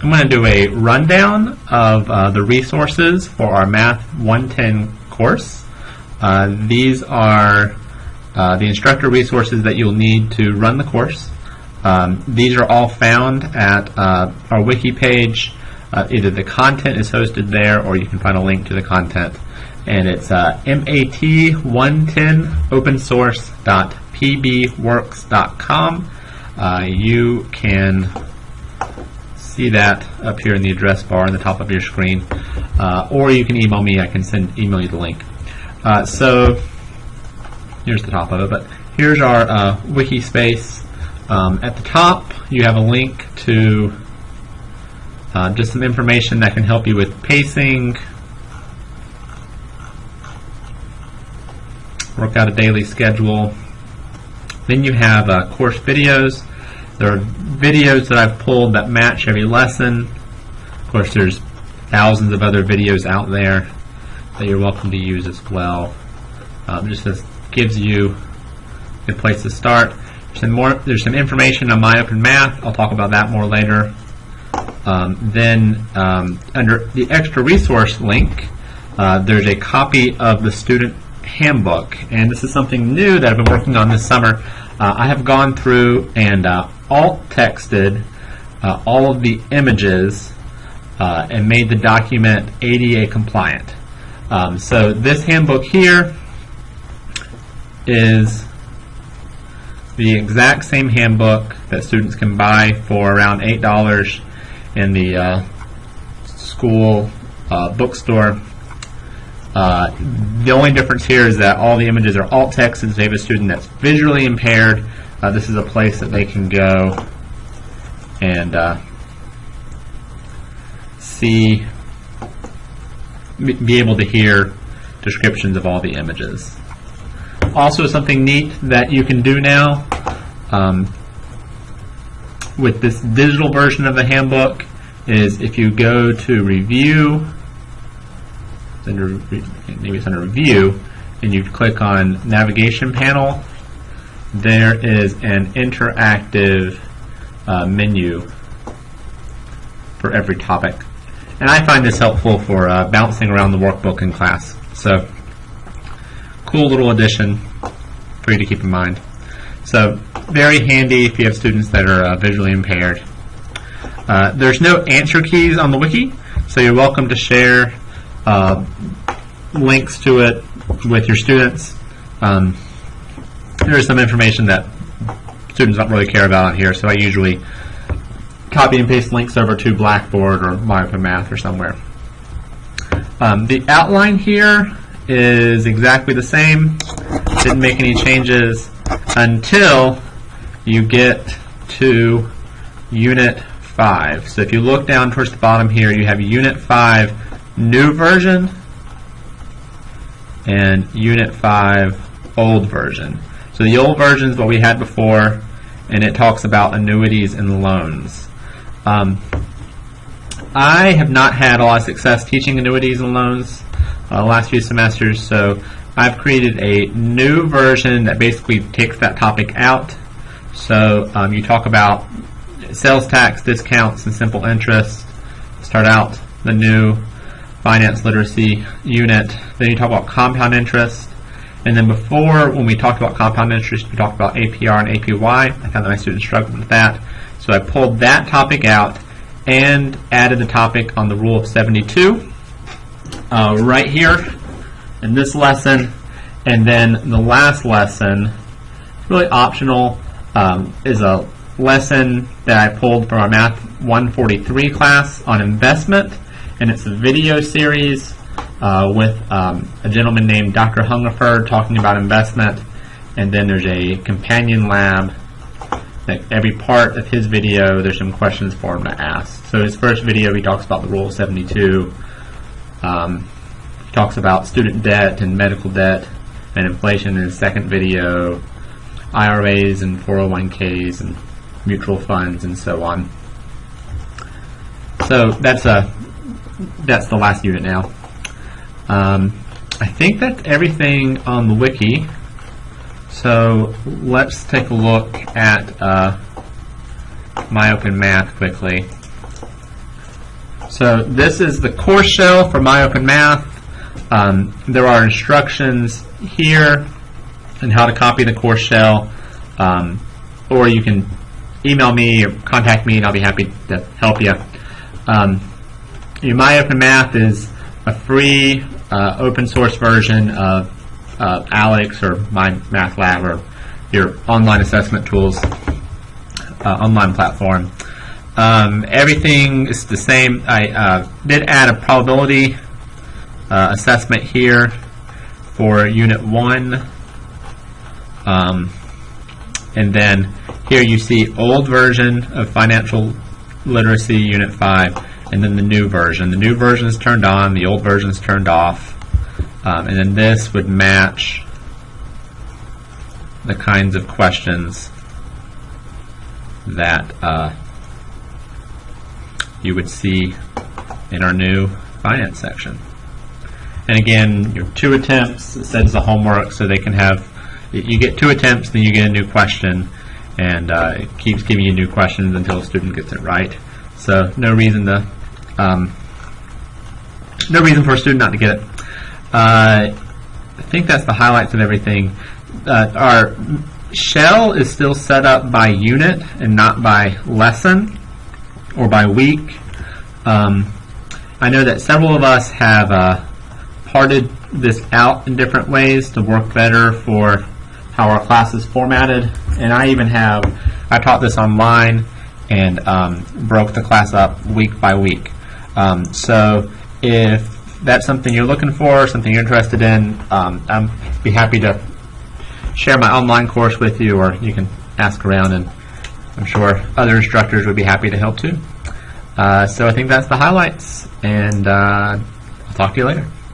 I'm going to do a rundown of uh, the resources for our Math 110 course. Uh, these are uh, the instructor resources that you'll need to run the course. Um, these are all found at uh, our wiki page. Uh, either the content is hosted there or you can find a link to the content. And it's uh, mat110opensource.pbworks.com. Uh, you can see that up here in the address bar on the top of your screen. Uh, or you can email me, I can send email you the link. Uh, so here's the top of it, but here's our uh, wiki space. Um, at the top, you have a link to uh, just some information that can help you with pacing, work out a daily schedule. Then you have uh, course videos. There are videos that I've pulled that match every lesson. Of course, there's thousands of other videos out there that you're welcome to use as well. Um, just this gives you a place to start. There's some more. There's some information on My Open Math. I'll talk about that more later. Um, then um, under the extra resource link, uh, there's a copy of the student handbook, and this is something new that I've been working on this summer. Uh, I have gone through and uh, alt texted uh, all of the images uh, and made the document ADA compliant. Um, so this handbook here is the exact same handbook that students can buy for around $8 in the uh, school uh, bookstore. Uh, the only difference here is that all the images are alt text and if they have a student that's visually impaired, uh, this is a place that they can go and uh, see, be able to hear descriptions of all the images. Also something neat that you can do now um, with this digital version of the handbook is if you go to review, under, maybe it's under review, and you click on navigation panel, there is an interactive uh, menu for every topic. And I find this helpful for uh, bouncing around the workbook in class. So, cool little addition for you to keep in mind. So, very handy if you have students that are uh, visually impaired. Uh, there's no answer keys on the wiki, so you're welcome to share uh, links to it with your students. Um, there's some information that students don't really care about on here, so I usually copy and paste links over to Blackboard or MyOpenMath or somewhere. Um, the outline here is exactly the same. Didn't make any changes until you get to Unit 5. So if you look down towards the bottom here, you have Unit 5 new version and Unit 5 old version. So the old version is what we had before, and it talks about annuities and loans. Um, I have not had a lot of success teaching annuities and loans uh, last few semesters, so I've created a new version that basically takes that topic out. So um, you talk about sales tax, discounts, and simple interest. Start out the new finance literacy unit. Then you talk about compound interest, and then before, when we talked about compound interest, we talked about APR and APY. I found that my students struggled with that. So I pulled that topic out and added the topic on the rule of 72 uh, right here in this lesson. And then the last lesson, really optional, um, is a lesson that I pulled from our Math 143 class on investment. And it's a video series uh, with um, a gentleman named Dr. Hungerford talking about investment, and then there's a companion lab. That every part of his video, there's some questions for him to ask. So his first video, he talks about the Rule of 72. Um, talks about student debt and medical debt and inflation in his second video, IRAs and 401ks and mutual funds and so on. So that's a that's the last unit now. Um, I think that's everything on the wiki. So let's take a look at uh, quickly. So this is the course shell for MyOpenMath. Um, there are instructions here on how to copy the course shell, um, or you can email me or contact me, and I'll be happy to help you. Um, is a free uh, open source version of uh, ALEKS or MyMathLab or your online assessment tools uh, online platform. Um, everything is the same. I uh, did add a probability uh, assessment here for Unit 1. Um, and then here you see old version of Financial Literacy Unit 5 and then the new version. The new version is turned on, the old version is turned off. Um, and then this would match the kinds of questions that uh, you would see in our new finance section. And again, your two attempts, says the homework, so they can have, you get two attempts, then you get a new question, and uh, it keeps giving you new questions until a student gets it right. So no reason to, um, no reason for a student not to get it. Uh, I think that's the highlights of everything. Uh, our shell is still set up by unit and not by lesson or by week. Um, I know that several of us have uh, parted this out in different ways to work better for how our class is formatted. And I even have, I taught this online and um, broke the class up week by week. Um, so if that's something you're looking for, something you're interested in, um, I'm be happy to share my online course with you, or you can ask around, and I'm sure other instructors would be happy to help too. Uh, so I think that's the highlights, and uh, I'll talk to you later.